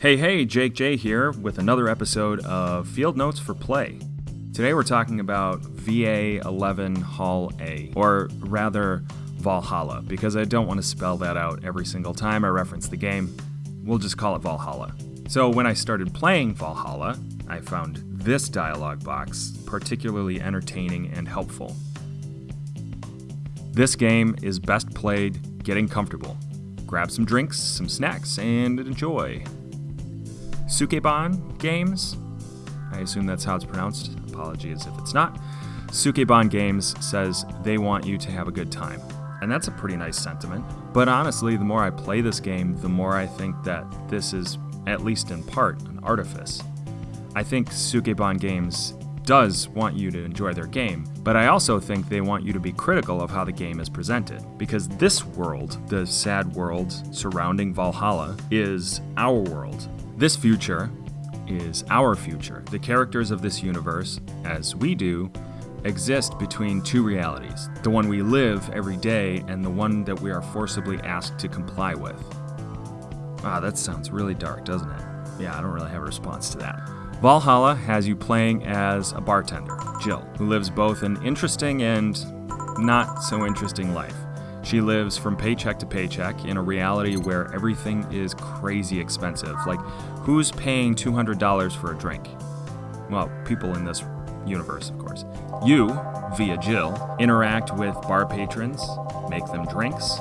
Hey, hey, Jake J here with another episode of Field Notes for Play. Today we're talking about VA 11 Hall A, or rather Valhalla, because I don't want to spell that out every single time I reference the game. We'll just call it Valhalla. So when I started playing Valhalla, I found this dialogue box particularly entertaining and helpful. This game is best played getting comfortable. Grab some drinks, some snacks, and enjoy. Sukeban Games, I assume that's how it's pronounced. Apologies if it's not. Sukeban Games says they want you to have a good time. And that's a pretty nice sentiment. But honestly, the more I play this game, the more I think that this is, at least in part, an artifice. I think Sukeban Games does want you to enjoy their game, but I also think they want you to be critical of how the game is presented. Because this world, the sad world surrounding Valhalla, is our world. This future is our future. The characters of this universe, as we do, exist between two realities the one we live every day and the one that we are forcibly asked to comply with. Ah, that sounds really dark, doesn't it? Yeah, I don't really have a response to that. Valhalla has you playing as a bartender, Jill, who lives both an interesting and not so interesting life. She lives from paycheck to paycheck in a reality where everything is crazy expensive. Like, who's paying $200 for a drink? Well, people in this universe, of course. You, via Jill, interact with bar patrons, make them drinks,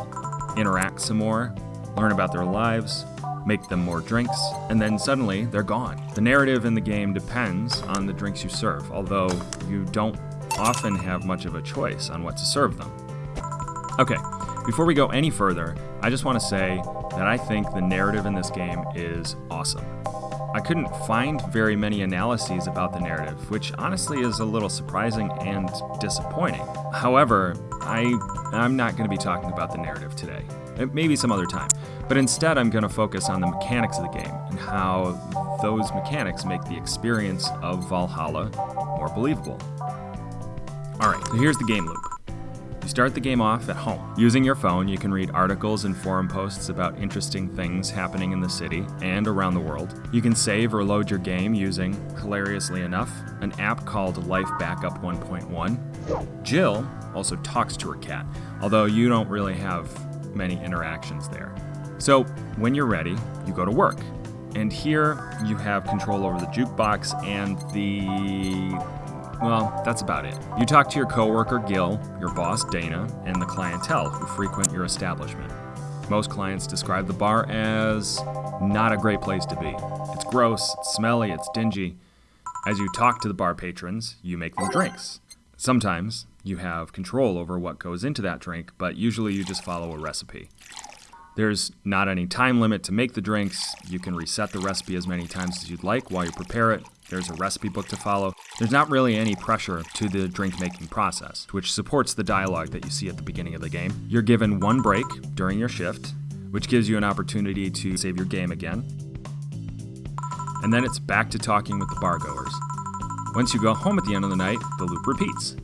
interact some more, learn about their lives, make them more drinks, and then suddenly they're gone. The narrative in the game depends on the drinks you serve, although you don't often have much of a choice on what to serve them. Okay, before we go any further, I just want to say that I think the narrative in this game is awesome. I couldn't find very many analyses about the narrative, which honestly is a little surprising and disappointing. However, I, I'm not going to be talking about the narrative today. Maybe some other time. But instead, I'm going to focus on the mechanics of the game and how those mechanics make the experience of Valhalla more believable. Alright, so here's the game loop. You start the game off at home. Using your phone, you can read articles and forum posts about interesting things happening in the city and around the world. You can save or load your game using, hilariously enough, an app called Life Backup 1.1. Jill also talks to her cat, although you don't really have many interactions there. So, when you're ready, you go to work. And here you have control over the jukebox and the well, that's about it. You talk to your coworker Gil, your boss Dana, and the clientele who frequent your establishment. Most clients describe the bar as not a great place to be. It's gross, it's smelly, it's dingy. As you talk to the bar patrons, you make them drinks. Sometimes you have control over what goes into that drink, but usually you just follow a recipe. There's not any time limit to make the drinks. You can reset the recipe as many times as you'd like while you prepare it. There's a recipe book to follow. There's not really any pressure to the drink making process, which supports the dialogue that you see at the beginning of the game. You're given one break during your shift, which gives you an opportunity to save your game again. And then it's back to talking with the bargoers. Once you go home at the end of the night, the loop repeats.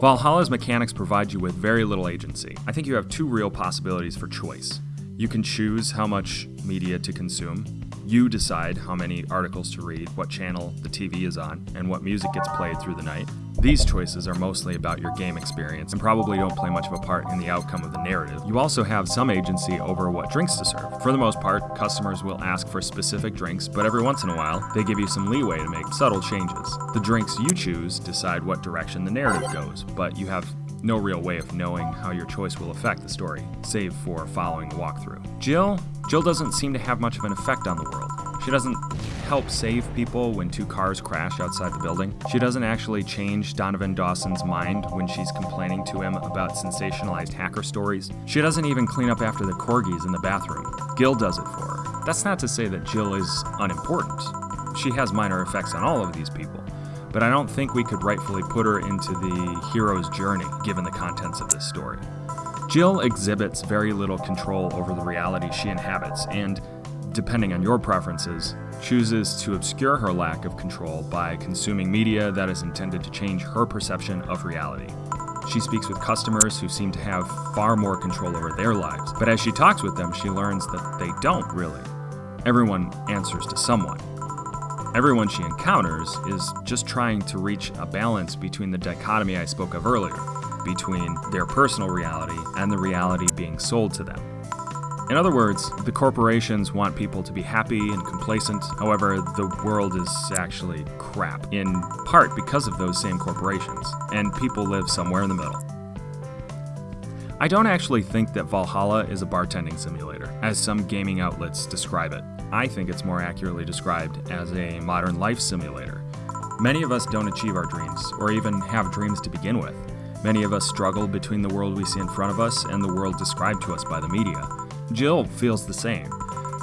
Valhalla's mechanics provide you with very little agency. I think you have two real possibilities for choice. You can choose how much media to consume. You decide how many articles to read, what channel the TV is on, and what music gets played through the night. These choices are mostly about your game experience and probably don't play much of a part in the outcome of the narrative. You also have some agency over what drinks to serve. For the most part, customers will ask for specific drinks, but every once in a while, they give you some leeway to make subtle changes. The drinks you choose decide what direction the narrative goes, but you have no real way of knowing how your choice will affect the story, save for following the walkthrough. Jill? Jill doesn't seem to have much of an effect on the world. She doesn't help save people when two cars crash outside the building. She doesn't actually change Donovan Dawson's mind when she's complaining to him about sensationalized hacker stories. She doesn't even clean up after the corgis in the bathroom. Gil does it for her. That's not to say that Jill is unimportant. She has minor effects on all of these people but I don't think we could rightfully put her into the hero's journey given the contents of this story. Jill exhibits very little control over the reality she inhabits, and, depending on your preferences, chooses to obscure her lack of control by consuming media that is intended to change her perception of reality. She speaks with customers who seem to have far more control over their lives, but as she talks with them, she learns that they don't really. Everyone answers to someone. Everyone she encounters is just trying to reach a balance between the dichotomy I spoke of earlier, between their personal reality and the reality being sold to them. In other words, the corporations want people to be happy and complacent. However, the world is actually crap, in part because of those same corporations, and people live somewhere in the middle. I don't actually think that Valhalla is a bartending simulator, as some gaming outlets describe it. I think it's more accurately described as a modern life simulator. Many of us don't achieve our dreams, or even have dreams to begin with. Many of us struggle between the world we see in front of us and the world described to us by the media. Jill feels the same.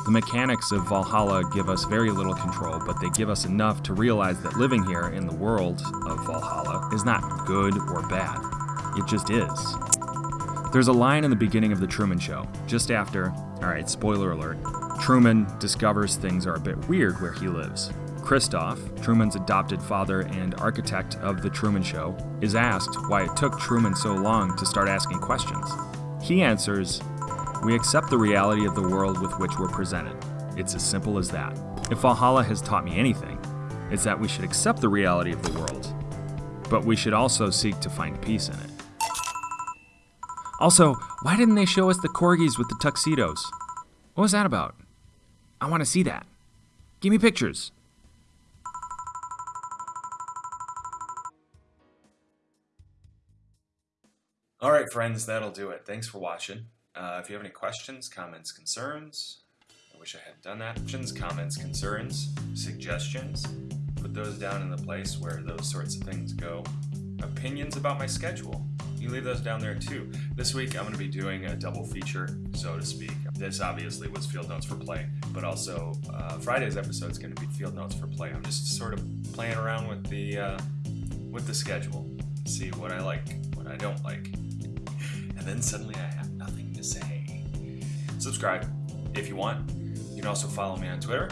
The mechanics of Valhalla give us very little control, but they give us enough to realize that living here in the world of Valhalla is not good or bad. It just is. There's a line in the beginning of The Truman Show, just after, alright, spoiler alert, Truman discovers things are a bit weird where he lives. Christof, Truman's adopted father and architect of The Truman Show, is asked why it took Truman so long to start asking questions. He answers, we accept the reality of the world with which we're presented. It's as simple as that. If Valhalla has taught me anything, it's that we should accept the reality of the world, but we should also seek to find peace in it. Also, why didn't they show us the corgis with the tuxedos? What was that about? I want to see that. Give me pictures. All right, friends, that'll do it. Thanks for watching. Uh, if you have any questions, comments, concerns, I wish I had done that. Questions, comments, concerns, suggestions, put those down in the place where those sorts of things go. Opinions about my schedule, you leave those down there too. This week I'm going to be doing a double feature, so to speak. This obviously was Field Notes for Play, but also uh, Friday's episode is going to be Field Notes for Play. I'm just sort of playing around with the uh, with the schedule, see what I like, what I don't like, and then suddenly I have nothing to say. Subscribe if you want. You can also follow me on Twitter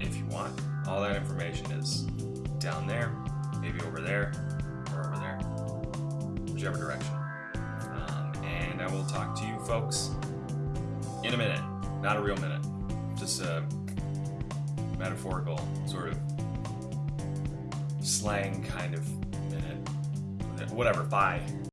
if you want. All that information is down there, maybe over there, or over there, whichever direction. Um, and I will talk to you folks in a minute. Not a real minute, just a metaphorical sort of slang kind of minute. Whatever, bye.